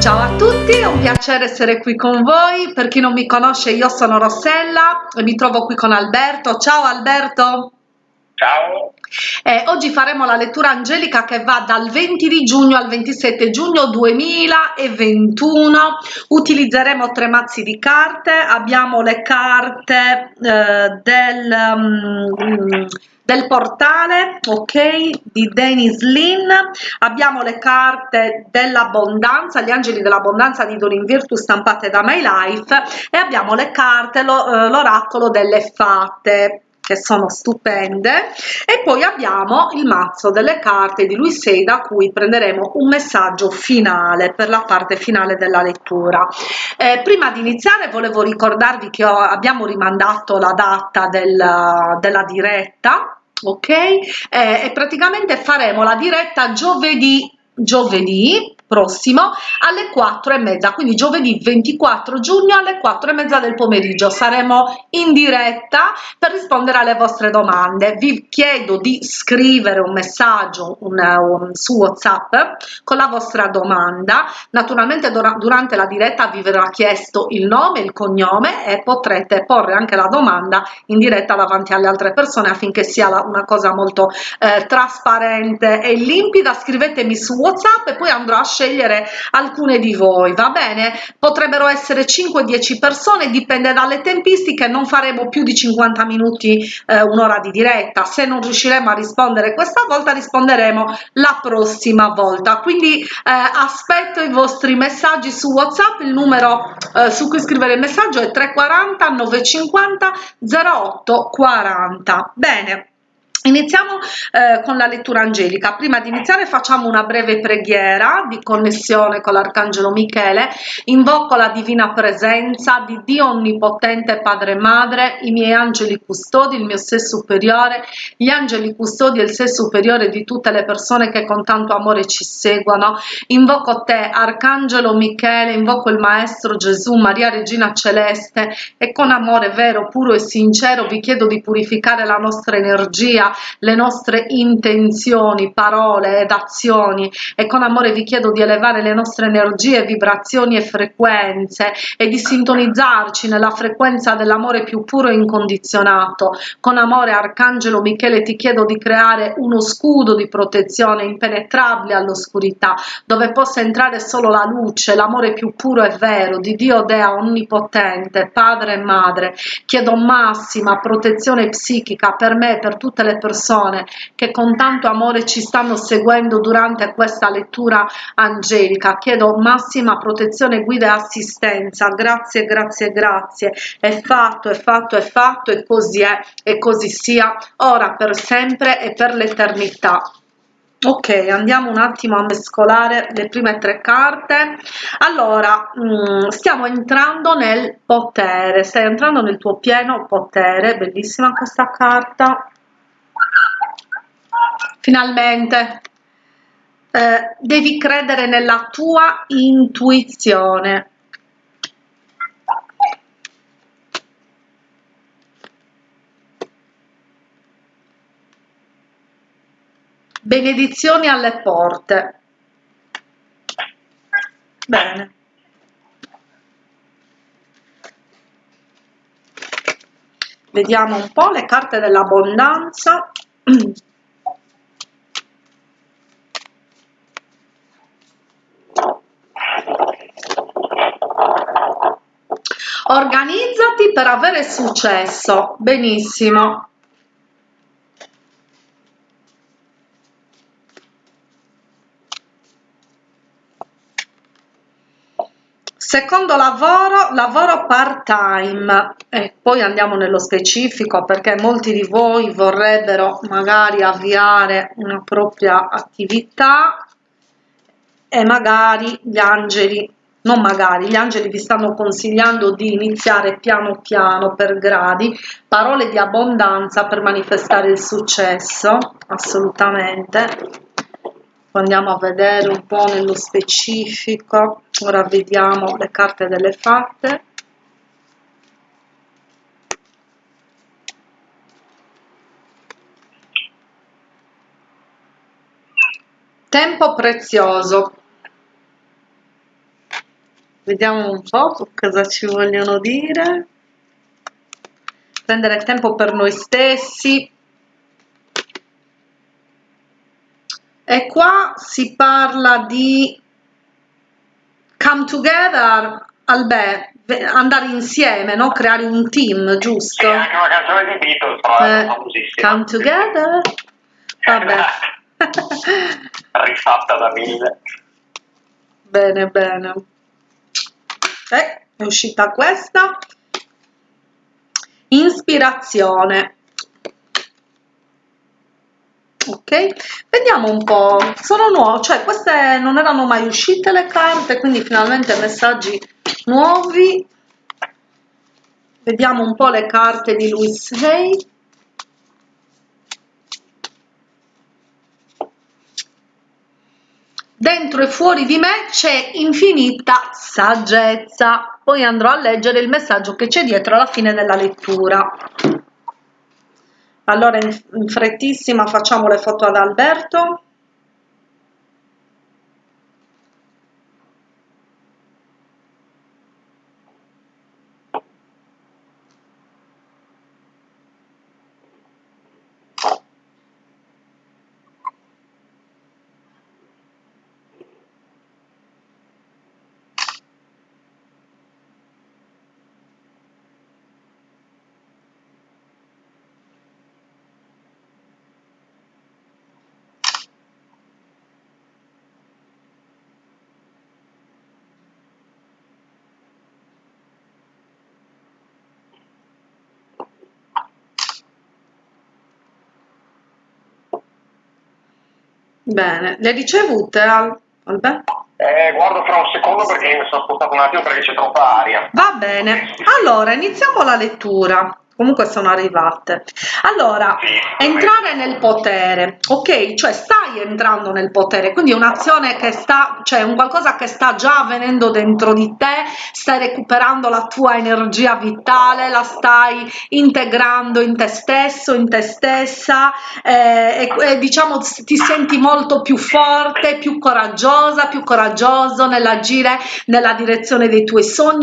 Ciao a tutti, è un piacere essere qui con voi. Per chi non mi conosce, io sono Rossella e mi trovo qui con Alberto. Ciao Alberto. Ciao. Eh, oggi faremo la lettura angelica che va dal 20 di giugno al 27 giugno 2021. Utilizzeremo tre mazzi di carte. Abbiamo le carte eh, del... Um, del portale ok di Dennis Lin abbiamo le carte dell'abbondanza gli angeli dell'abbondanza di Dorin Virtu stampate da My Life e abbiamo le carte eh, l'oracolo delle fate che sono stupende. E poi abbiamo il mazzo delle carte di lui sei da cui prenderemo un messaggio finale per la parte finale della lettura. Eh, prima di iniziare volevo ricordarvi che ho, abbiamo rimandato la data del, della diretta ok? Eh, e praticamente faremo la diretta giovedì giovedì prossimo alle 4 e mezza quindi giovedì 24 giugno alle 4 e mezza del pomeriggio. Saremo in diretta per rispondere alle vostre domande. Vi chiedo di scrivere un messaggio un, un, su whatsapp con la vostra domanda. Naturalmente durante la diretta vi verrà chiesto il nome il cognome e potrete porre anche la domanda in diretta davanti alle altre persone affinché sia una cosa molto eh, trasparente e limpida. Scrivetemi su whatsapp e poi andrò a scegliere alcune di voi va bene? Potrebbero essere 5 10 persone dipende dalle tempistiche non faremo più di 50 minuti eh, un'ora di diretta. Se non riusciremo a rispondere questa volta risponderemo la prossima volta. Quindi eh, aspetto i vostri messaggi su whatsapp il numero eh, su cui scrivere il messaggio è 340 950 08 40 bene Iniziamo eh, con la lettura angelica. Prima di iniziare facciamo una breve preghiera di connessione con l'Arcangelo Michele. Invoco la divina presenza di Dio Onnipotente Padre e Madre, i miei angeli custodi, il mio sé superiore, gli angeli custodi e il sé superiore di tutte le persone che con tanto amore ci seguono. Invoco te, Arcangelo Michele, invoco il Maestro Gesù, Maria Regina Celeste e con amore vero, puro e sincero vi chiedo di purificare la nostra energia le nostre intenzioni, parole ed azioni e con amore vi chiedo di elevare le nostre energie, vibrazioni e frequenze e di sintonizzarci nella frequenza dell'amore più puro e incondizionato. Con amore Arcangelo Michele ti chiedo di creare uno scudo di protezione impenetrabile all'oscurità dove possa entrare solo la luce, l'amore più puro e vero di Dio Dea Onnipotente, Padre e Madre. Chiedo massima protezione psichica per me e per tutte le persone che con tanto amore ci stanno seguendo durante questa lettura angelica. Chiedo massima protezione, guida e assistenza. Grazie, grazie, grazie. È fatto, è fatto, è fatto e così è e così sia ora per sempre e per l'eternità ok andiamo un attimo a mescolare le prime tre carte allora mm, stiamo entrando nel potere stai entrando nel tuo pieno potere bellissima questa carta finalmente. Eh, devi credere nella tua intuizione. Benedizioni alle porte. Bene. Vediamo un po' le carte dell'abbondanza per avere successo. Benissimo. Secondo lavoro lavoro part time e poi andiamo nello specifico perché molti di voi vorrebbero magari avviare una propria attività e magari gli angeli non magari, gli angeli vi stanno consigliando di iniziare piano piano per gradi, parole di abbondanza per manifestare il successo, assolutamente. Andiamo a vedere un po' nello specifico, ora vediamo le carte delle fatte. Tempo prezioso, vediamo un po' cosa ci vogliono dire prendere tempo per noi stessi e qua si parla di come together Albè, andare insieme, no? creare un team, giusto? Sì, anche una canzone di Beatles, però eh, famosissima. Come together? Vabbè. Rifatta da mille. Bene, bene. Eh, è uscita questa. Ispirazione. ok vediamo un po' sono nuove cioè queste non erano mai uscite le carte quindi finalmente messaggi nuovi vediamo un po' le carte di Louis Hay dentro e fuori di me c'è infinita saggezza. Poi andrò a leggere il messaggio che c'è dietro alla fine della lettura. Allora in frettissima facciamo le foto ad Alberto Bene, le ricevute al... Alberto? Eh, guardo fra un secondo perché mi sono spostato un attimo perché c'è troppa aria. Va bene, allora iniziamo la lettura comunque sono arrivate. Allora entrare nel potere ok? Cioè stai entrando nel potere quindi è un'azione che sta cioè un qualcosa che sta già avvenendo dentro di te stai recuperando la tua energia vitale la stai integrando in te stesso in te stessa eh, e, e diciamo ti senti molto più forte più coraggiosa più coraggioso nell'agire nella direzione dei tuoi sogni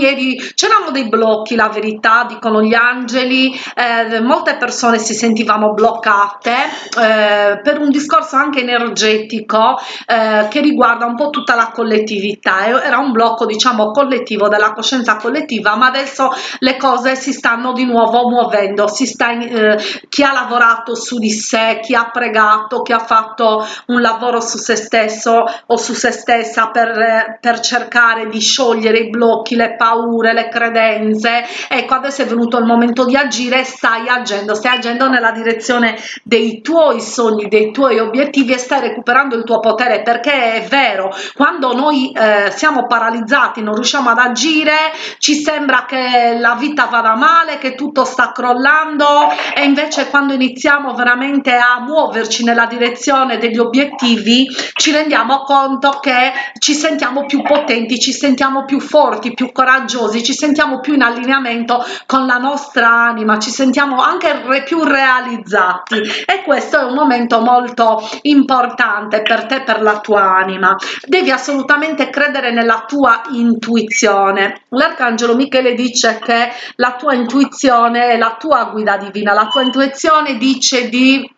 c'erano dei blocchi la verità dicono gli angeli eh, molte persone si sentivano bloccate eh, per un discorso anche energetico eh, che riguarda un po' tutta la collettività. Era un blocco diciamo collettivo della coscienza collettiva ma adesso le cose si stanno di nuovo muovendo. Si sta in, eh, chi ha lavorato su di sé chi ha pregato chi ha fatto un lavoro su se stesso o su se stessa per, per cercare di sciogliere i blocchi le paure le credenze. Ecco adesso è venuto il momento di agire agire stai agendo stai agendo nella direzione dei tuoi sogni dei tuoi obiettivi e stai recuperando il tuo potere perché è vero quando noi eh, siamo paralizzati non riusciamo ad agire ci sembra che la vita vada male che tutto sta crollando e invece quando iniziamo veramente a muoverci nella direzione degli obiettivi ci rendiamo conto che ci sentiamo più potenti ci sentiamo più forti più coraggiosi ci sentiamo più in allineamento con la nostra anima ma ci sentiamo anche re, più realizzati. E questo è un momento molto importante per te per la tua anima. Devi assolutamente credere nella tua intuizione. L'arcangelo michele dice che la tua intuizione è la tua guida divina. La tua intuizione dice di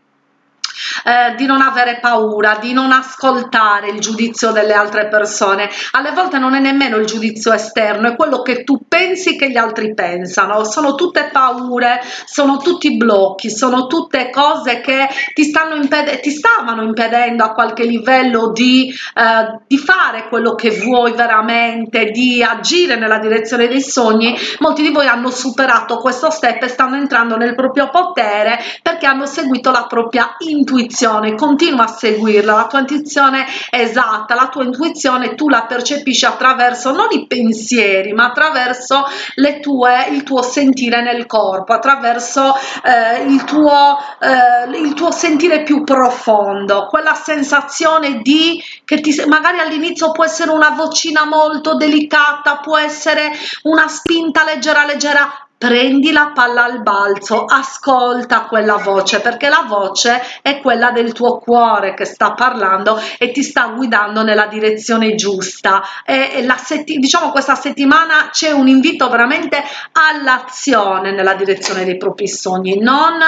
eh, di non avere paura, di non ascoltare il giudizio delle altre persone. Alle volte non è nemmeno il giudizio esterno, è quello che tu pensi che gli altri pensano. Sono tutte paure, sono tutti blocchi, sono tutte cose che ti, stanno impedendo, ti stavano impedendo a qualche livello di, eh, di fare quello che vuoi veramente, di agire nella direzione dei sogni. Molti di voi hanno superato questo step e stanno entrando nel proprio potere perché hanno seguito la propria intuizione intuizione continua a seguirla. La tua intuizione è esatta la tua intuizione tu la percepisci attraverso non i pensieri ma attraverso le tue il tuo sentire nel corpo attraverso eh, il tuo eh, il tuo sentire più profondo quella sensazione di che ti magari all'inizio può essere una vocina molto delicata può essere una spinta leggera leggera prendi la palla al balzo, ascolta quella voce, perché la voce è quella del tuo cuore che sta parlando e ti sta guidando nella direzione giusta. E, la diciamo questa settimana c'è un invito veramente all'azione nella direzione dei propri sogni, non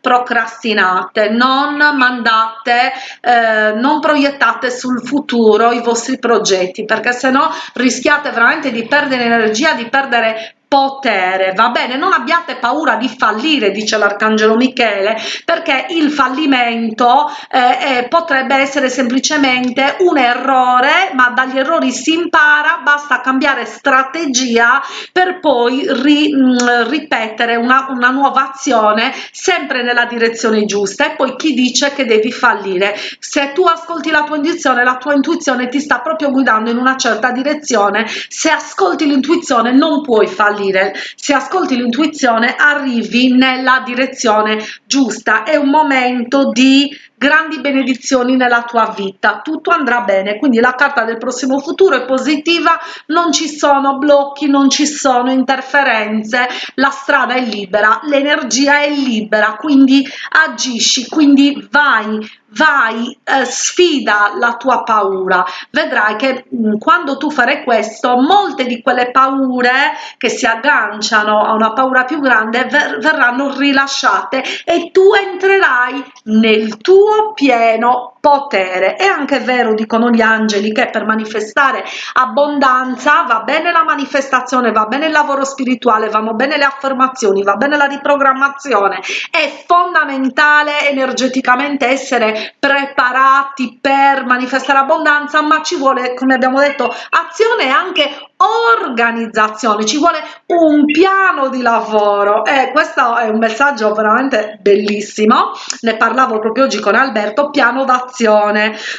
procrastinate, non mandate, eh, non proiettate sul futuro i vostri progetti, perché se no rischiate veramente di perdere energia, di perdere potere. Va bene non abbiate paura di fallire dice l'arcangelo michele perché il fallimento eh, eh, potrebbe essere semplicemente un errore ma dagli errori si impara basta cambiare strategia per poi ri, mh, mm, ripetere una, una nuova azione sempre nella direzione giusta. E poi chi dice che devi fallire? Se tu ascolti la tua intuizione la tua intuizione ti sta proprio guidando in una certa direzione. Se ascolti l'intuizione non puoi fallire salire se ascolti l'intuizione arrivi nella direzione giusta. È un momento di grandi benedizioni nella tua vita. Tutto andrà bene. Quindi la carta del prossimo futuro è positiva. Non ci sono blocchi non ci sono interferenze. La strada è libera l'energia è libera. Quindi agisci quindi vai vai eh, sfida la tua paura. Vedrai che mh, mm, quando tu farai questo molte di quelle paure che si agganciano a una paura più grande ver verranno rilasciate e tu entrerai nel tuo tuo pieno potere. È anche vero, dicono gli angeli, che per manifestare abbondanza va bene la manifestazione, va bene il lavoro spirituale, vanno bene le affermazioni, va bene la riprogrammazione. È fondamentale energeticamente essere preparati per manifestare abbondanza, ma ci vuole, come abbiamo detto, azione e anche organizzazione, ci vuole un piano di lavoro e questo è un messaggio veramente bellissimo, ne parlavo proprio oggi con Alberto, piano d'azione,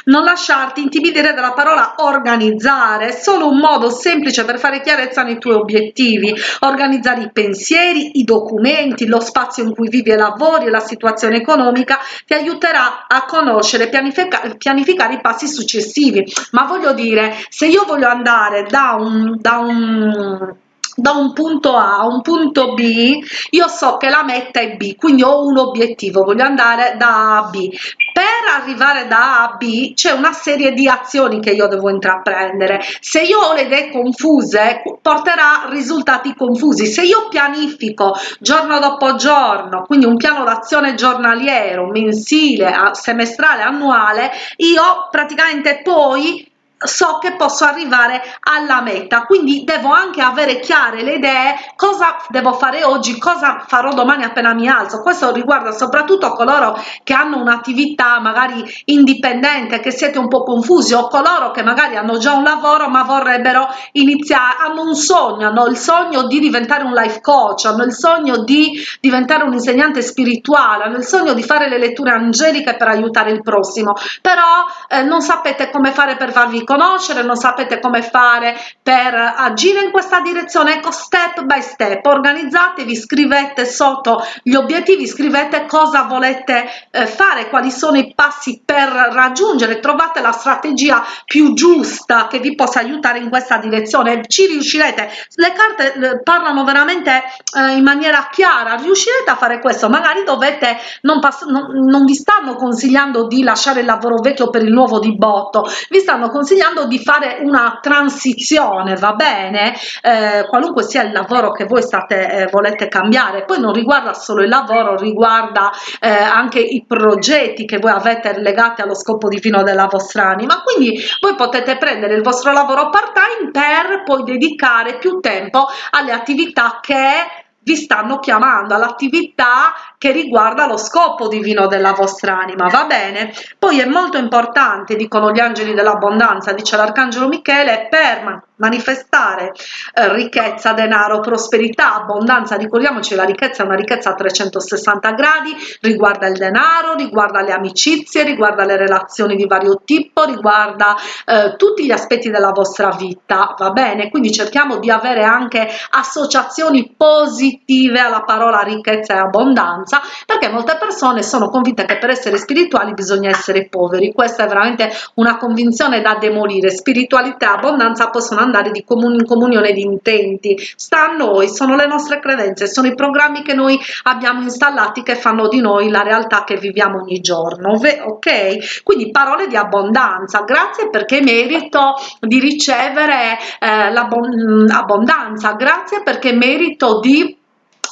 non lasciarti intimidire dalla parola organizzare, è solo un modo semplice per fare chiarezza nei tuoi obiettivi, organizzare i pensieri, i documenti, lo spazio in cui vivi e lavori, la situazione economica ti aiuterà a conoscere, pianifica pianificare i passi successivi, ma voglio dire, se io voglio andare da un da un da un punto A a un punto B io so che la meta è B quindi ho un obiettivo voglio andare da A a B. Per arrivare da A a B c'è una serie di azioni che io devo intraprendere. Se io ho le idee confuse porterà risultati confusi. Se io pianifico giorno dopo giorno quindi un piano d'azione giornaliero mensile semestrale annuale io praticamente poi so che posso arrivare alla meta. Quindi devo anche avere chiare le idee cosa devo fare oggi cosa farò domani appena mi alzo. Questo riguarda soprattutto coloro che hanno un'attività magari indipendente che siete un po confusi o coloro che magari hanno già un lavoro ma vorrebbero iniziare hanno un sogno hanno il sogno di diventare un life coach hanno il sogno di diventare un insegnante spirituale hanno il sogno di fare le letture angeliche per aiutare il prossimo. Però eh, non sapete come fare per farvi conoscere non sapete come fare per agire in questa direzione ecco step by step organizzatevi scrivete sotto gli obiettivi scrivete cosa volete eh, fare quali sono i passi per raggiungere trovate la strategia più giusta che vi possa aiutare in questa direzione ci riuscirete. Le carte eh, parlano veramente eh, in maniera chiara riuscirete a fare questo? Magari dovete non, non, non vi stanno consigliando di lasciare il lavoro vecchio per il nuovo di botto vi stanno consigliando consigliando di fare una transizione va bene? Eh, qualunque sia il lavoro che voi state eh, volete cambiare. Poi non riguarda solo il lavoro riguarda eh, anche i progetti che voi avete legati allo scopo divino della vostra anima. Quindi voi potete prendere il vostro lavoro part time per poi dedicare più tempo alle attività che vi stanno chiamando all'attività che riguarda lo scopo divino della vostra anima va bene? Poi è molto importante dicono gli angeli dell'abbondanza dice l'arcangelo michele per manifestare eh, ricchezza denaro prosperità abbondanza ricordiamoci la ricchezza è una ricchezza a 360 gradi riguarda il denaro riguarda le amicizie riguarda le relazioni di vario tipo riguarda eh, tutti gli aspetti della vostra vita va bene? Quindi cerchiamo di avere anche associazioni positive alla parola ricchezza e abbondanza abbondanza perché molte persone sono convinte che per essere spirituali bisogna essere poveri. Questa è veramente una convinzione da demolire. Spiritualità e abbondanza possono andare di comun in comunione di intenti. Sta a noi sono le nostre credenze sono i programmi che noi abbiamo installati che fanno di noi la realtà che viviamo ogni giorno ok? Quindi parole di abbondanza. Grazie perché merito di ricevere eh, l'abbondanza grazie perché merito di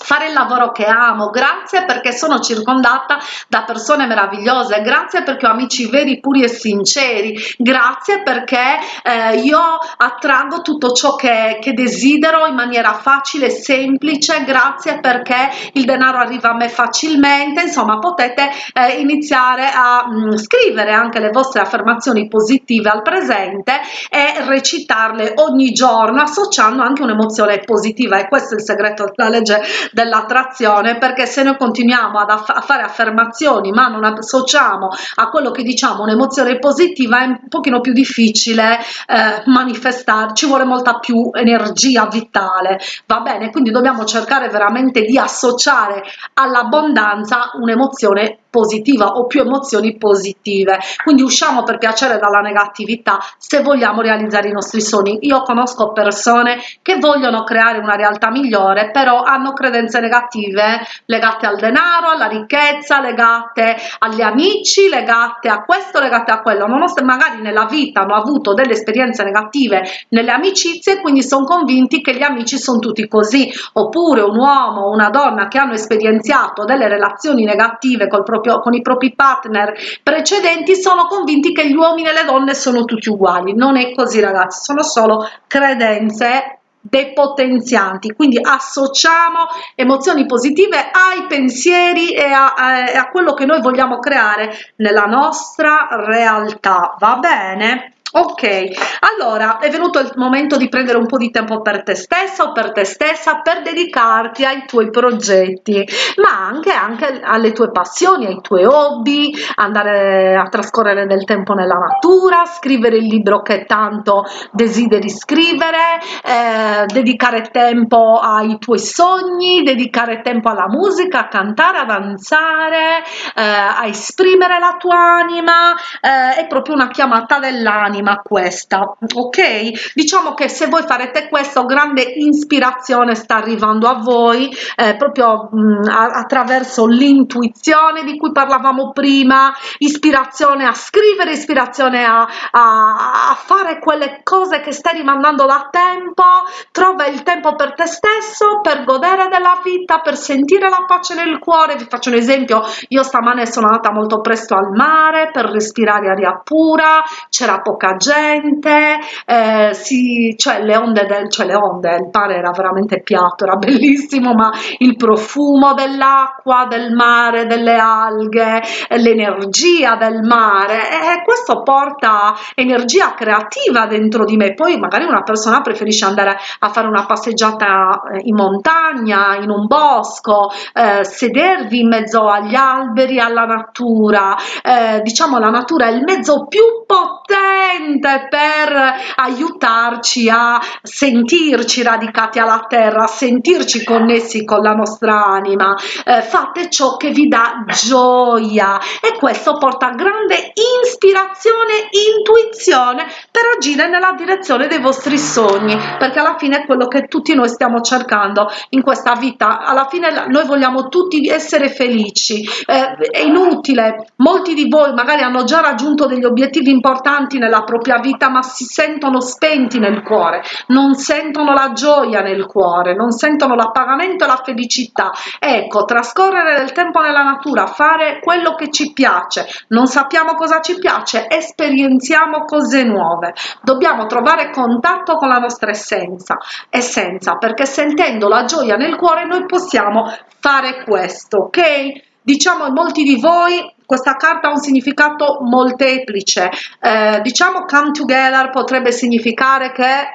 fare il lavoro che amo. Grazie perché sono circondata da persone meravigliose. Grazie perché ho amici veri puri e sinceri. Grazie perché eh, io attraggo tutto ciò che, che desidero in maniera facile e semplice. Grazie perché il denaro arriva a me facilmente. Insomma potete eh, iniziare a mh, mm, scrivere anche le vostre affermazioni positive al presente e recitarle ogni giorno associando anche un'emozione positiva. E questo è il segreto della legge dell'attrazione perché se noi continuiamo ad aff a fare affermazioni ma non associamo a quello che diciamo un'emozione positiva è un pochino più difficile eh, manifestare ci vuole molta più energia vitale. Va bene? Quindi dobbiamo cercare veramente di associare all'abbondanza un'emozione positiva o più emozioni positive. Quindi usciamo per piacere dalla negatività se vogliamo realizzare i nostri sogni. Io conosco persone che vogliono creare una realtà migliore però hanno credenze negative legate al denaro alla ricchezza legate agli amici legate a questo legate a quello. Nonostante magari nella vita hanno avuto delle esperienze negative nelle amicizie quindi sono convinti che gli amici sono tutti così. Oppure un uomo o una donna che hanno esperienziato delle relazioni negative col proprio con i propri partner precedenti sono convinti che gli uomini e le donne sono tutti uguali. Non è così ragazzi sono solo credenze depotenzianti. Quindi associamo emozioni positive ai pensieri e a, a, a quello che noi vogliamo creare nella nostra realtà. Va bene ok allora è venuto il momento di prendere un po di tempo per te stessa o per te stessa per dedicarti ai tuoi progetti ma anche anche alle tue passioni ai tuoi hobby andare a trascorrere del tempo nella natura scrivere il libro che tanto desideri scrivere eh, dedicare tempo ai tuoi sogni dedicare tempo alla musica a cantare a danzare eh, a esprimere la tua anima eh, è proprio una chiamata dell'anima anima questa ok? Diciamo che se voi farete questo grande ispirazione sta arrivando a voi eh, proprio mh, mm, attraverso l'intuizione di cui parlavamo prima ispirazione a scrivere ispirazione a, a, a fare quelle cose che stai rimandando da tempo. Trova il tempo per te stesso per godere della vita per sentire la pace nel cuore. Vi faccio un esempio. Io stamane sono andata molto presto al mare per respirare aria pura c'era poca gente, eh, si, cioè le onde del, cioè le onde, il mare era veramente piatto, era bellissimo, ma il profumo dell'acqua, del mare, delle alghe, l'energia del mare, e questo porta energia creativa dentro di me. Poi magari una persona preferisce andare a fare una passeggiata eh, in montagna, in un bosco, eh, sedervi in mezzo agli alberi, alla natura, eh, diciamo la natura è il mezzo più potente potente per aiutarci a sentirci radicati alla terra, a sentirci connessi con la nostra anima. Eh, fate ciò che vi dà gioia e questo porta grande ispirazione, intuizione per agire nella direzione dei vostri sogni, perché alla fine è quello che tutti noi stiamo cercando in questa vita. Alla fine noi vogliamo tutti essere felici. Eh, è inutile, molti di voi magari hanno già raggiunto degli obiettivi importanti nella propria vita ma si sentono spenti nel cuore non sentono la gioia nel cuore non sentono l'appagamento e la felicità. Ecco trascorrere del tempo nella natura fare quello che ci piace non sappiamo cosa ci piace esperienziamo cose nuove. Dobbiamo trovare contatto con la nostra essenza essenza perché sentendo la gioia nel cuore noi possiamo fare questo ok? Diciamo molti di voi questa carta ha un significato molteplice. Eh, diciamo come together potrebbe significare che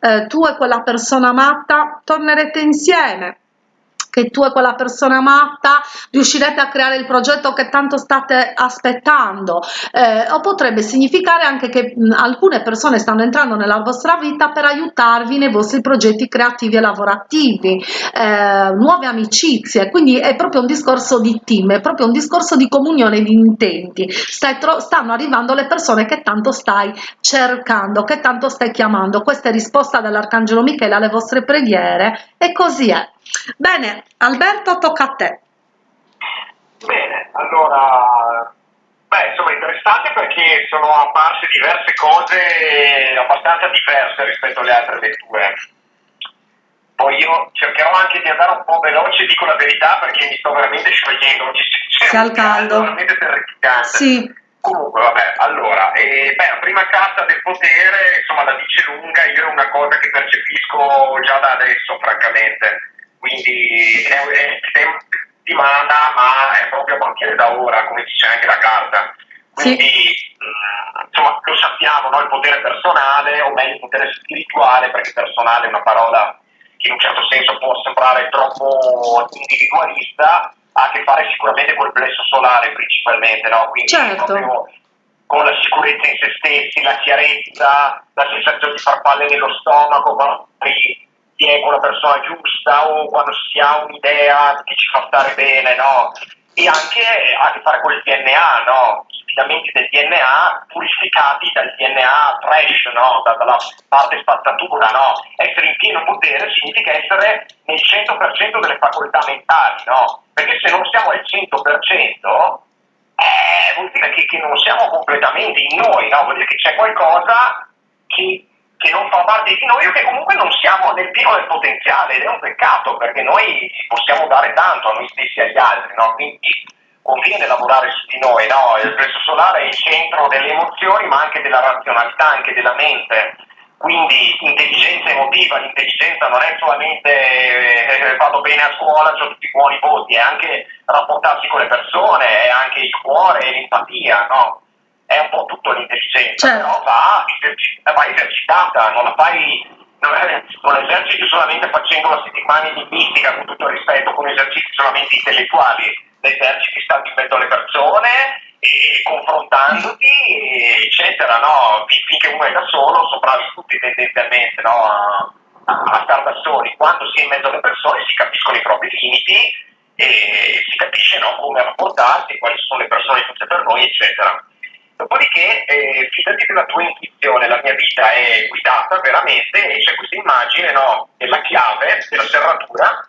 eh, tu e quella persona matta tornerete insieme che tu e quella persona matta riuscirete a creare il progetto che tanto state aspettando. Eh, o potrebbe significare anche che mh, alcune persone stanno entrando nella vostra vita per aiutarvi nei vostri progetti creativi e lavorativi. Eh, nuove amicizie quindi è proprio un discorso di team è proprio un discorso di comunione di intenti. Stanno arrivando le persone che tanto stai cercando che tanto stai chiamando. Questa è risposta dall'arcangelo michele alle vostre preghiere e così è bene alberto tocca a te. Bene allora beh insomma interessante perché sono apparse diverse cose abbastanza diverse rispetto alle altre letture poi io cercherò anche di andare un po' veloce dico la verità perché mi sto veramente sciogliendo. C'è al caldo veramente terrificante sì. Comunque, vabbè, allora, eh, beh, la prima carta del potere, insomma, la dice lunga, io è una cosa che percepisco già da adesso, francamente. Quindi è, mana, ma è proprio a partire da ora, come dice anche la carta. Quindi, sì. mh, mm, insomma, lo sappiamo, no? il potere personale, o meglio il potere spirituale, perché personale è una parola che in un certo senso può sembrare troppo individualista, ha a che fare sicuramente col plesso solare principalmente, no? Quindi certo. con la sicurezza in se stessi, la chiarezza, la sensazione di farfalle nello stomaco, si è con la persona giusta o quando si ha un'idea che ci fa stare bene, no? E anche a che fare con il DNA, no? filamenti del DNA purificati dal DNA fresh, no? da, dalla parte spazzatura. No? Essere in pieno potere significa essere nel 100% delle facoltà mentali, no? perché se non siamo al 100% eh, vuol dire che, che, non siamo completamente in noi, no? vuol dire che c'è qualcosa che, che, non fa parte di noi o che comunque non siamo nel pieno del potenziale ed è un peccato perché noi possiamo dare tanto a noi stessi e agli altri, no? quindi conviene lavorare su di noi, no? il plesso solare è il centro delle emozioni ma anche della razionalità, anche della mente, quindi intelligenza emotiva, l'intelligenza non è solamente eh, vado bene a scuola, ho tutti buoni voti, è anche rapportarsi con le persone, è anche il cuore l'empatia, no? È un po' tutto l'intelligenza, certo. però va, va esercitata, non la fai non, eserciti solamente facendo la settimana di mistica con tutto il rispetto, con esercizi solamente intellettuali l'eserciti stando in mezzo alle persone e confrontandoti, eccetera, no? Finché uno è da solo, sono bravi tutti tendenzialmente no? a, a stare da soli. Quando si è in mezzo alle persone si capiscono i propri limiti e si capisce no, come rapportarsi, quali sono le persone giuste per noi, eccetera. Dopodiché, eh, fidati della tua intuizione, la mia vita è guidata veramente e c'è questa immagine no, della chiave, della serratura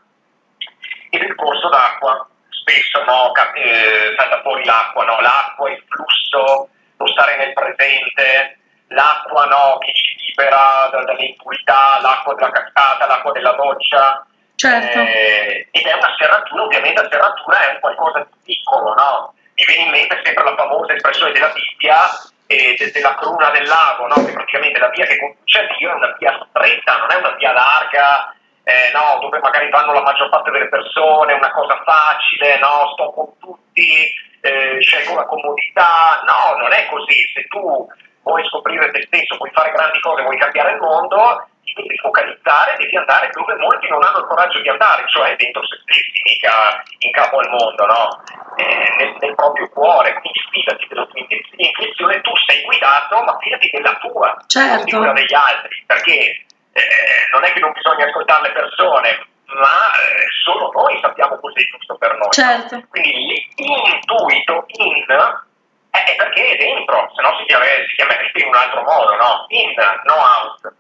e del corso d'acqua spesso no, eh, salta fuori l'acqua, no? l'acqua, il flusso, lo stare nel presente, l'acqua no, che ci libera dalle impurità, l'acqua della cascata, l'acqua della doccia. Certo. Eh, ed è una serratura, ovviamente la serratura è un qualcosa di piccolo, no? Mi viene in mente sempre la famosa espressione della Bibbia eh, de, della cruna del lago, no? che praticamente la via che conduce a Dio è una via stretta, non è una via larga eh, no, dove magari vanno la maggior parte delle persone, una cosa facile, no, sto con tutti, eh, scelgo la comodità, no, non è così, se tu vuoi scoprire te stesso, vuoi fare grandi cose, vuoi cambiare il mondo, ti devi focalizzare, devi andare dove molti non hanno il coraggio di andare, cioè dentro se stessi, mica in capo al mondo, no? eh, nel, nel, proprio cuore, quindi fidati della tua intuizione, tu sei guidato, ma fidati della tua, certo. non di quella degli altri, perché eh, non è che non bisogna ascoltare le persone, ma eh, solo noi sappiamo cos'è giusto per noi. Certo. No? Quindi l'intuito in è perché è dentro, se no si, si chiamerebbe in un altro modo, no? In, no out.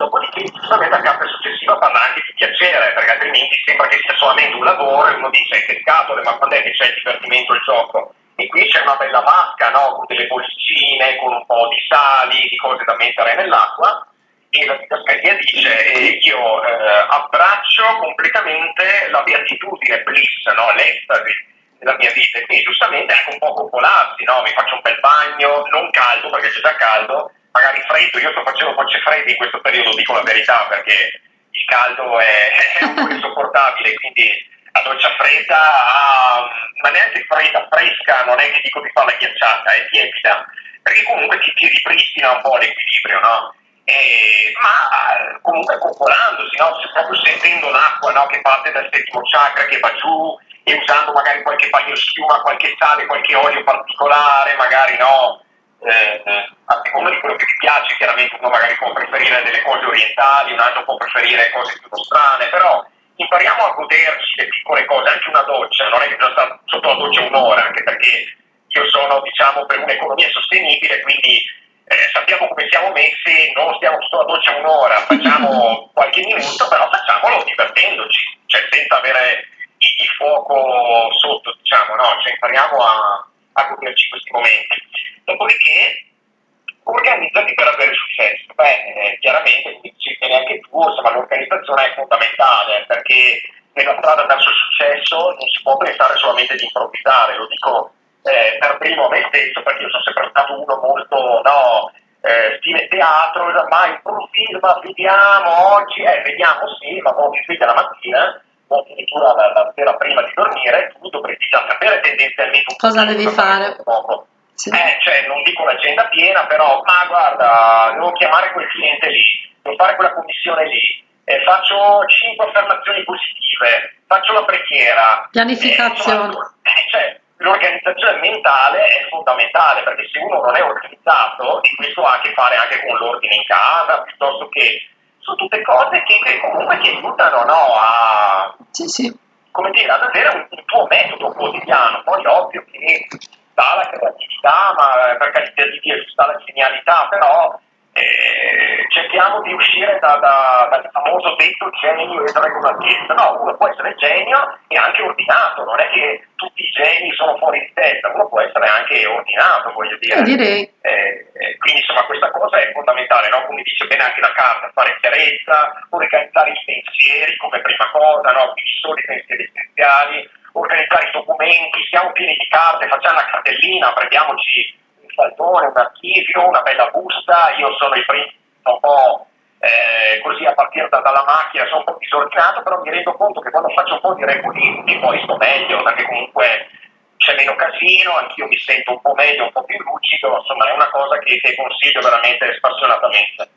Dopodiché, giustamente la carta successiva parla anche di piacere, perché altrimenti sembra che sia solamente un lavoro e uno dice che scatole, ma quando è che c'è il divertimento, il gioco? E qui c'è una bella vasca, no? Con delle bollicine, con un po' di sali, di cose da mettere nell'acqua, e la didascalia dice eh, io eh, abbraccio completamente la beatitudine, bliss, no? l'estasi della mia vita e quindi giustamente anche un po' popolarsi, no? mi faccio un bel bagno, non caldo perché c'è già caldo, magari freddo, io sto facendo gocce fredde in questo periodo, dico la verità perché il caldo è, è insopportabile, quindi la doccia fredda, ah, ma neanche fredda, fresca, non è che dico di farla ghiacciata, è tiepida, perché comunque ti, ti ripristina un po' l'equilibrio, no? eh, ma comunque coccolandosi, no? proprio sentendo l'acqua no? che parte dal settimo chakra, che va giù e usando magari qualche bagno schiuma, qualche sale, qualche olio particolare, magari no? Eh, a seconda di quello che ti piace, chiaramente uno magari può preferire delle cose orientali, un altro può preferire cose più strane, però impariamo a goderci le piccole cose, anche una doccia, non è che bisogna stare sotto la doccia un'ora, anche perché io sono diciamo per un'economia sostenibile, quindi eh, sappiamo come siamo messi, non stiamo sotto la doccia un'ora, facciamo qualche minuto, però facciamolo divertendoci, cioè senza avere il, fuoco sotto, diciamo, no? Cioè impariamo a, a goderci questi momenti. Dopodiché organizzati per avere successo. Beh, eh, chiaramente, come dicevi neanche tu, insomma, l'organizzazione è fondamentale perché nella strada verso il successo non si può pensare solamente di improvvisare, lo dico eh, per primo a me stesso perché io sono sempre stato uno molto, no, eh, stile teatro, ma improvvisa, vediamo oggi, eh, vediamo sì, ma quando ti sveglia la mattina o addirittura la, la, sera prima di dormire, tu dovresti già sapere tendenzialmente cosa devi fare. Sì. Eh, cioè, non dico l'agenda piena, però, ma guarda, devo chiamare quel cliente lì, devo fare quella commissione lì, eh, faccio 5 affermazioni positive, faccio la preghiera. Pianificazione. Eh, eh, cioè, l'organizzazione mentale è fondamentale perché se uno non è organizzato, e questo ha a che fare anche con l'ordine in casa, piuttosto che sono tutte cose che, che comunque ti aiutano no, a, sì, sì. Come dire, ad avere un, un tuo metodo quotidiano. Poi ovvio che sta la creatività, ma per carità di Dio sta la genialità, però eh, cerchiamo di uscire da, da, dal famoso detto genio e regolatezza. No, uno può essere genio e anche ordinato, non è che tutti i geni sono fuori di testa, uno può essere anche ordinato, voglio dire. Direi. Eh, eh, quindi insomma questa cosa è fondamentale, no? come dice bene anche la carta, fare chiarezza, organizzare i pensieri come prima cosa, no? quindi solo i pensieri essenziali, organizzare i documenti, siamo pieni di carte, facciamo una cartellina, prendiamoci saltone, un archivio, una bella busta, io sono il primo un po' eh, così a partire da, dalla macchina, sono un po' disordinato, però mi rendo conto che quando faccio un po' di regolismi poi sto meglio, perché comunque c'è meno casino, anch'io mi sento un po' meglio, un po' più lucido, insomma è una cosa che, che consiglio veramente spassionatamente.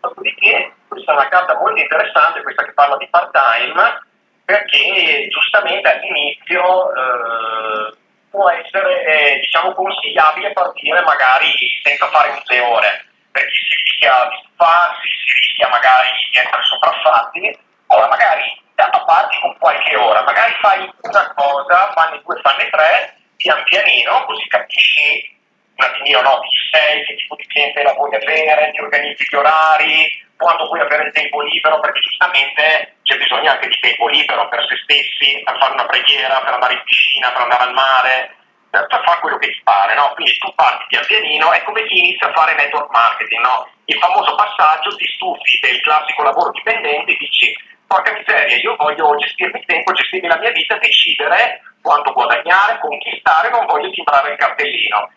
Dopodiché questa è una carta molto interessante, questa che parla di part-time, perché giustamente all'inizio eh, può essere eh, diciamo, consigliabile partire magari senza fare tutte ore, perché si rischia di stufarsi, si rischia magari di essere sopraffatti, allora magari intanto parti con qualche ora, magari fai una cosa, fanne due, fanne tre, pian pianino, così capisci un attimino no, chi sei, che tipo di cliente la vuoi avere, ti organizzi gli orari, quando puoi avere il tempo libero, perché giustamente c'è bisogno anche di tempo libero per se stessi, per fare una preghiera, per andare in piscina, per andare al mare, per, fare quello che ti pare, no? Quindi tu parti pian pianino, è come chi inizia a fare network marketing, no? Il famoso passaggio, ti stufi del classico lavoro dipendente e dici porca miseria, io voglio gestirmi il tempo, gestirmi la mia vita, decidere quanto guadagnare, conquistare, non voglio timbrare il cartellino.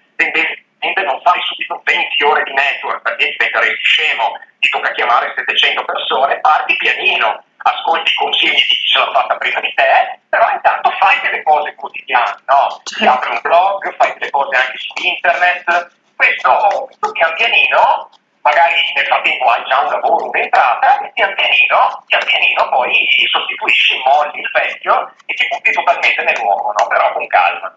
Tendenzialmente non fai subito 20 ore di network perché diventeresti scemo, ti tocca chiamare 700 persone, parti pianino, ascolti i consigli di chi ce l'ha fatta prima di te, però intanto fai delle cose quotidiane, no? Ti apri un blog, fai delle cose anche su internet, questo, questo pian pianino magari nel frattempo hai già un lavoro, un'entrata e pian pianino, pian pianino poi sostituisci, molli il vecchio e ti butti totalmente nel nuovo, no? però con calma.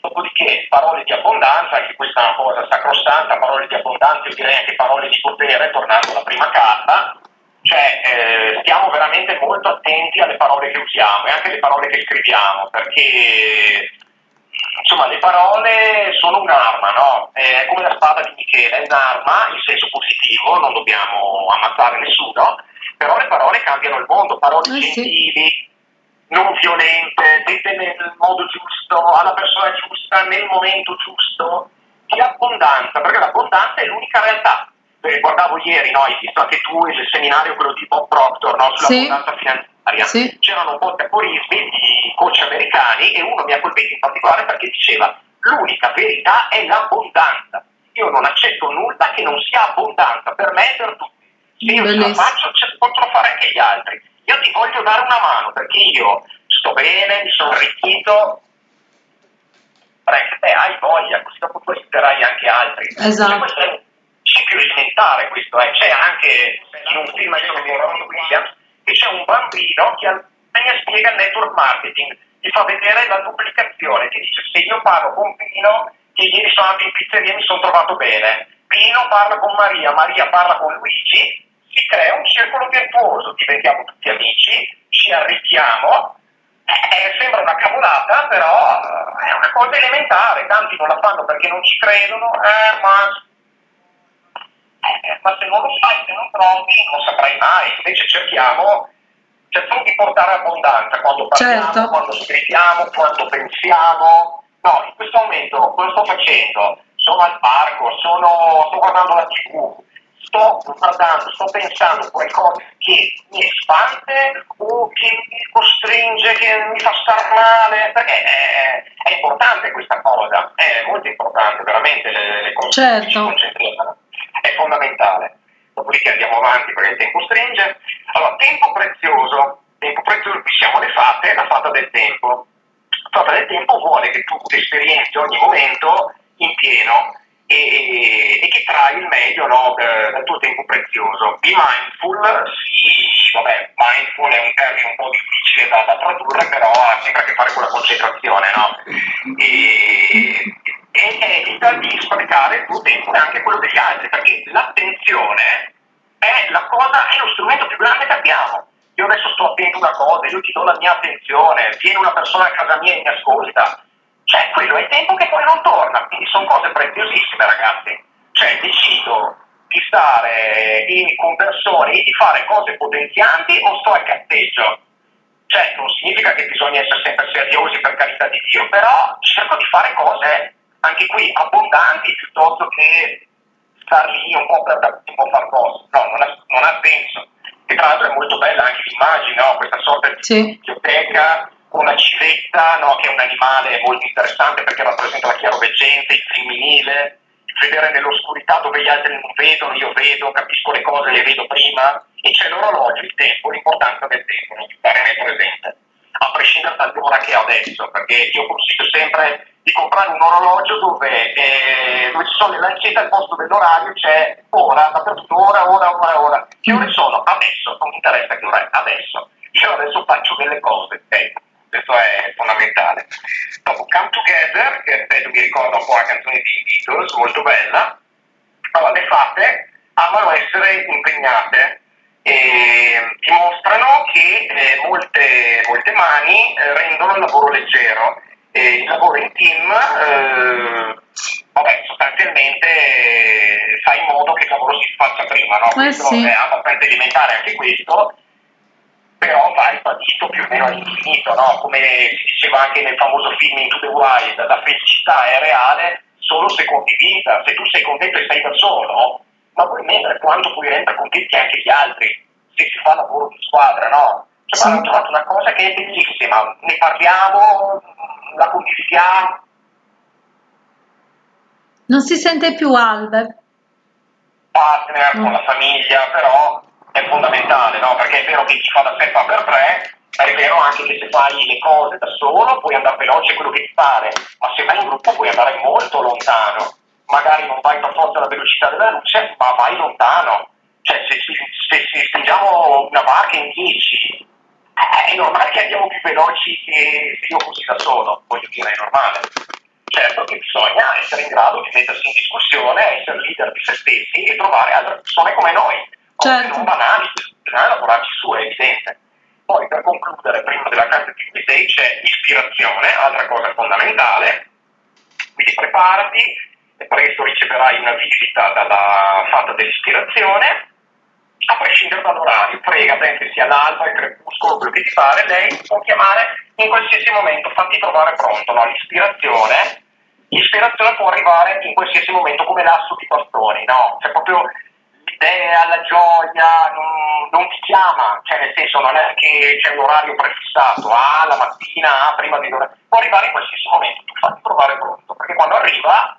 Dopodiché parole di abbondanza, anche questa è una cosa sacrosanta, parole di abbondanza, io direi anche parole di potere, tornando alla prima carta, cioè eh, stiamo veramente molto attenti alle parole che usiamo e anche alle parole che scriviamo, perché insomma le parole sono un'arma, no? È come la spada di Michele, è un'arma in senso positivo, non dobbiamo ammazzare nessuno, però le parole cambiano il mondo, parole eh, gentili, sì. Non violente, dette nel modo giusto, alla persona giusta, nel momento giusto, di abbondanza, perché l'abbondanza è l'unica realtà. Guardavo ieri, no? hai visto anche tu il seminario, quello di Bob Proctor, no? sull'abbondanza sì. finanziaria sì. c'erano un po' di aforismi di coach americani e uno mi ha colpito in particolare perché diceva l'unica verità è l'abbondanza. Io non accetto nulla che non sia abbondanza, per me e per tutti. Se io Bellissimo. ce la faccio, ce possono fare anche gli altri. Io ti voglio dare una mano perché io sto bene, mi sono arricchito, te hai voglia, così dopo tu aiuterai anche altri. Esatto. Cioè, questo è un ciclo elementare questo, eh. c'è anche in un film di Robin Williams che c'è un bambino che spiega il network marketing, ti fa vedere la duplicazione, ti dice se io parlo con Pino che ieri sono andato in pizzeria e mi sono trovato bene, Pino parla con Maria, Maria parla con Luigi, si crea un circolo virtuoso, diventiamo tutti amici, ci arricchiamo eh, sembra una cavolata, però è una cosa elementare, tanti non la fanno perché non ci credono, eh, ma, eh, ma, se non lo fai, se non provi, non saprai mai. Invece cerchiamo, cerchiamo di portare abbondanza quando parliamo, certo. quando scriviamo, quando pensiamo. No, in questo momento cosa sto facendo? Sono al parco, sono, sto guardando la tv, sto guardando, sto pensando a qualcosa che mi espande o che mi costringe, che mi fa star male, perché è, è importante questa cosa, è molto importante, veramente le, le cose certo. è fondamentale. Dopodiché andiamo avanti perché il tempo stringe. Allora, tempo prezioso, tempo prezioso, qui siamo le fate, la fata del tempo. La fata del tempo vuole che tu esperienzi ogni momento in pieno e, e che trai il meglio no, dal tuo tempo prezioso. Be mindful, sì, vabbè, mindful è un termine un po' difficile da, da tradurre, però ha sempre a che fare con la concentrazione, no? E, e evita di sprecare il tuo tempo e anche quello degli altri, perché l'attenzione è la cosa, è lo strumento più grande che abbiamo. Io adesso sto attento a una cosa, io ti do la mia attenzione, viene una persona a casa mia e mi ascolta, cioè, quello è tempo che poi non torna, quindi sono cose preziosissime, ragazzi. Cioè, decido di stare in, con persone e di fare cose potenzianti o sto al catteggio. Cioè, non significa che bisogna essere sempre seriosi per carità di Dio, però cerco di fare cose anche qui abbondanti piuttosto che star lì un po' per tipo far cose. No, non ha, non ha senso. E tra l'altro è molto bella anche l'immagine, no? questa sorta di sì. biblioteca la civetta, no, che è un animale molto interessante perché rappresenta la chiaroveggenza, il femminile, vedere nell'oscurità dove gli altri non vedono, io vedo, capisco le cose, le vedo prima, e c'è l'orologio, il tempo, l'importanza del tempo, non stare nel presente, a prescindere dall'ora che ho adesso, perché io consiglio sempre di comprare un orologio dove, eh, dove ci sono le lancette al posto dell'orario, c'è ora, dappertutto, ora, ora, ora, ora. Che ore sono? Adesso, non mi interessa che ora è, adesso. Io adesso faccio delle cose, ecco questo è fondamentale. Dopo Come Together, che ripeto mi ricorda un po' la canzone di Beatles, molto bella, allora le fate amano essere impegnate e dimostrano che eh, molte, molte, mani eh, rendono il lavoro leggero e il lavoro in team eh, vabbè, sostanzialmente eh, fa in modo che il lavoro si faccia prima, no? Eh questo sì. è abbastanza elementare anche questo ribadito più o meno all'infinito, no? come si diceva anche nel famoso film Into the Wild, la felicità è reale solo se condivisa, se tu sei contento e sei da solo, ma vuoi mettere quanto puoi rendere contenti anche gli altri, se si fa lavoro di squadra, no? Cioè, sì. hanno trovato una cosa che è bellissima, ne parliamo, la condivisiamo. Non si sente più Albert. Partner, mm. con la famiglia, però è fondamentale, no? Perché è vero che chi fa da sé fa per tre, ma è vero anche che se fai le cose da solo puoi andare veloce quello che ti pare, ma se vai in gruppo puoi andare molto lontano. Magari non vai per forza alla velocità della luce, ma vai lontano. Cioè, se, se, se stringiamo una barca in 10, è normale che andiamo più veloci che se io fossi da solo, voglio dire, è normale. Certo che bisogna essere in grado di mettersi in discussione, essere leader di se stessi e trovare altre persone come noi certo. non banali, bisogna lavorarci su, è evidente. Poi per concludere, prima della carta di Quisei c'è ispirazione, altra cosa fondamentale, quindi preparati, e presto riceverai una visita dalla fatta dell'ispirazione, a prescindere dall'orario, frega se sia l'alba, il crepuscolo, quello che ti pare, lei può chiamare in qualsiasi momento, fatti trovare pronto, no? l'ispirazione, l'ispirazione può arrivare in qualsiasi momento come l'asso di bastoni, no? Cioè proprio l'idea, la gioia, non, non, ti chiama, cioè nel senso non è che c'è un orario prefissato, ah la mattina, ah, prima di l'ora, può arrivare in qualsiasi momento, tu fatti trovare pronto, perché quando arriva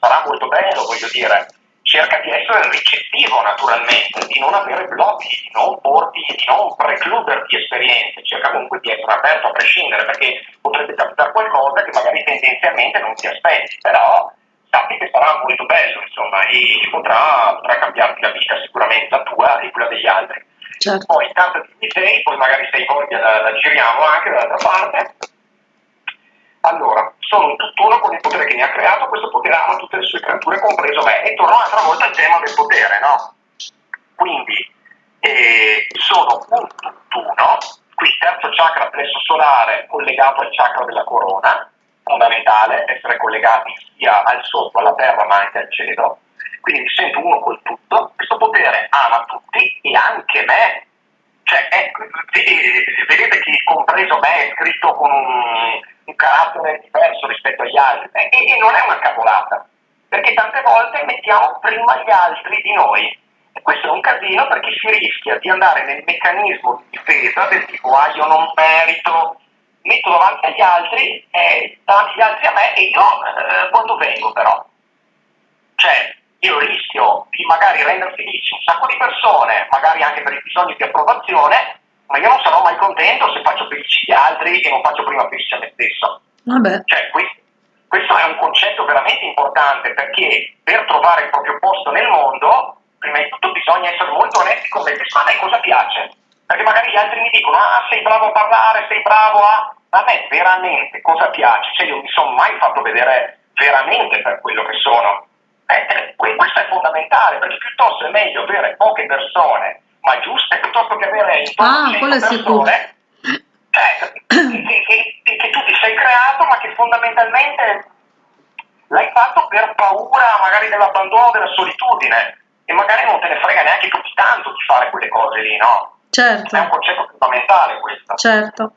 sarà molto bello, voglio dire, cerca di essere ricettivo naturalmente, di non avere blocchi, di non porti, di non precluderti esperienze, cerca comunque di essere aperto a prescindere, perché potrebbe capitare qualcosa che magari tendenzialmente non ti aspetti, però sappi che sarà molto bello, insomma, e potrà, potrà cambiarti la vita sicuramente, la tua e quella degli altri. Certo. Poi tanto di sei, poi magari sei voglia la, la giriamo anche dall'altra parte. Allora, sono un tutt'uno con il potere che mi ha creato, questo potere ama tutte le sue creature, compreso me. E torno un'altra volta al tema del potere, no? Quindi, eh, sono un tutt'uno, qui terzo chakra plesso solare collegato al chakra della corona, fondamentale essere collegati sia al sotto, alla terra, ma anche al cielo. Quindi mi sento uno col tutto, questo potere ama tutti e anche me. Cioè, è, vedete che compreso me è scritto con un, un carattere diverso rispetto agli altri e, e non è una cavolata, perché tante volte mettiamo prima gli altri di noi. E questo è un casino perché si rischia di andare nel meccanismo di difesa del tipo ah io non merito, metto davanti agli altri, eh, davanti agli altri a me e io eh, quando vengo però. Cioè, io rischio di magari rendere felici un sacco di persone, magari anche per i bisogni di approvazione, ma io non sarò mai contento se faccio felici gli altri e non faccio prima felice a me stesso. Vabbè. Cioè, questo, questo è un concetto veramente importante perché per trovare il proprio posto nel mondo, prima di tutto bisogna essere molto onesti con me stessi, ma a me cosa piace? Perché magari gli altri mi dicono, ah sei bravo a parlare, sei bravo a... A me veramente cosa piace? Cioè io mi sono mai fatto vedere veramente per quello che sono. Eh, eh, questo è fondamentale, perché piuttosto è meglio avere poche persone, ma giuste, piuttosto che avere intorno ah, persone cioè, che, che, che, tu ti sei creato, ma che fondamentalmente l'hai fatto per paura magari dell'abbandono, della solitudine, e magari non te ne frega neanche più tanto di fare quelle cose lì, no? Certo. È un concetto fondamentale questo. Certo.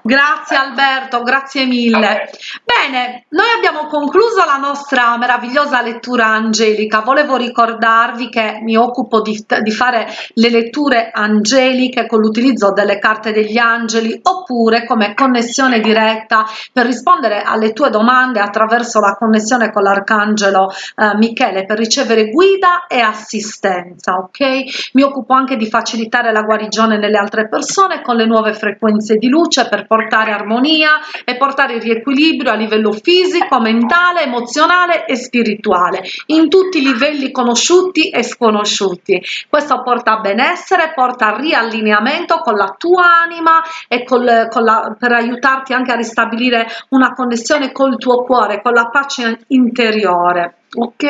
Grazie Alberto, grazie mille. Bene, noi abbiamo concluso la nostra meravigliosa lettura angelica. Volevo ricordarvi che mi occupo di, di fare le letture angeliche con l'utilizzo delle carte degli angeli oppure come connessione diretta per rispondere alle tue domande attraverso la connessione con l'arcangelo eh, Michele per ricevere guida e assistenza, ok? Mi occupo anche di facilitare la guarigione nelle altre persone con le nuove frequenze di luce per portare armonia e portare il riequilibrio a livello fisico, mentale, emozionale e spirituale, in tutti i livelli conosciuti e sconosciuti. Questo porta a benessere, porta a riallineamento con la tua anima e col, con la, per aiutarti anche a ristabilire una connessione col tuo cuore, con la pace interiore. Ok?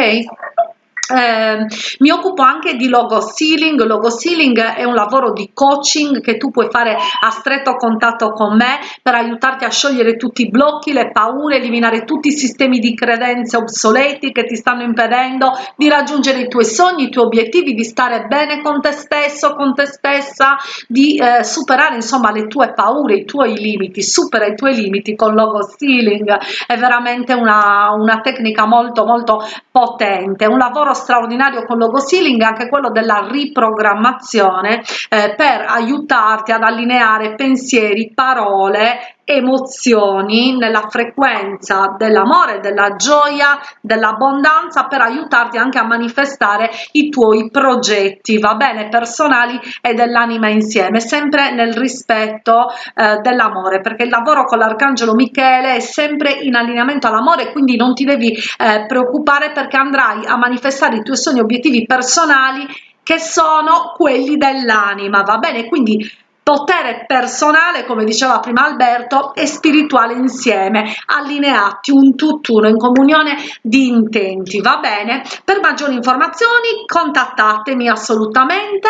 Eh, mi occupo anche di logo sealing. Logo sealing è un lavoro di coaching che tu puoi fare a stretto contatto con me per aiutarti a sciogliere tutti i blocchi le paure eliminare tutti i sistemi di credenze obsoleti che ti stanno impedendo di raggiungere i tuoi sogni i tuoi obiettivi di stare bene con te stesso con te stessa di eh, superare insomma le tue paure i tuoi limiti. Supera i tuoi limiti con logo sealing. È veramente una, una tecnica molto molto potente. Un lavoro straordinario con logo sealing è anche quello della riprogrammazione eh, per aiutarti ad allineare pensieri, parole, emozioni nella frequenza dell'amore, della gioia, dell'abbondanza per aiutarti anche a manifestare i tuoi progetti, va bene, personali e dell'anima insieme, sempre nel rispetto eh, dell'amore, perché il lavoro con l'arcangelo Michele è sempre in allineamento all'amore, quindi non ti devi eh, preoccupare perché andrai a manifestare i tuoi sogni obiettivi personali che sono quelli dell'anima, va bene? Quindi potere personale, come diceva prima Alberto, e spirituale insieme, allineati, un tutt'uno, in comunione di intenti, va bene? Per maggiori informazioni contattatemi assolutamente,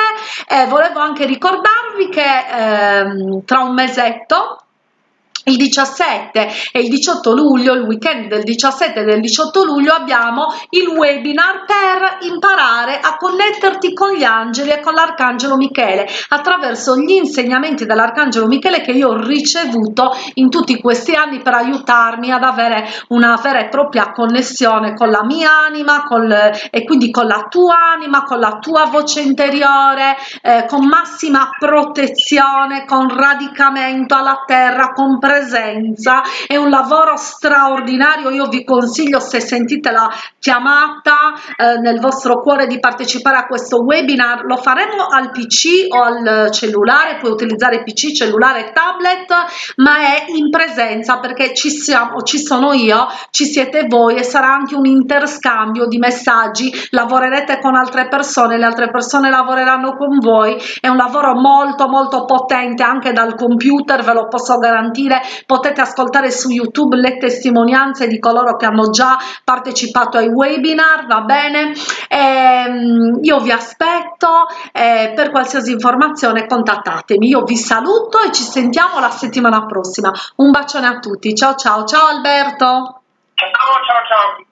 eh, volevo anche ricordarvi che ehm, tra un mesetto il 17 e il 18 luglio, il weekend del 17 e del 18 luglio, abbiamo il webinar per imparare a connetterti con gli angeli e con l'arcangelo Michele attraverso gli insegnamenti dell'arcangelo Michele che io ho ricevuto in tutti questi anni per aiutarmi ad avere una vera e propria connessione con la mia anima con le, e quindi con la tua anima, con la tua voce interiore, eh, con massima protezione, con radicamento alla terra, con presenza è un lavoro straordinario. Io vi consiglio se sentite la chiamata eh, nel vostro cuore di partecipare a questo webinar lo faremo al pc o al cellulare puoi utilizzare pc cellulare tablet ma è in presenza perché ci siamo ci sono io ci siete voi e sarà anche un interscambio di messaggi. Lavorerete con altre persone le altre persone lavoreranno con voi. È un lavoro molto molto potente anche dal computer ve lo posso garantire potete ascoltare su youtube le testimonianze di coloro che hanno già partecipato ai webinar va bene? E, ehm, io vi aspetto eh, per qualsiasi informazione contattatemi. Io vi saluto e ci sentiamo la settimana prossima. Un bacione a tutti. Ciao ciao. Ciao alberto. Ciao ciao ciao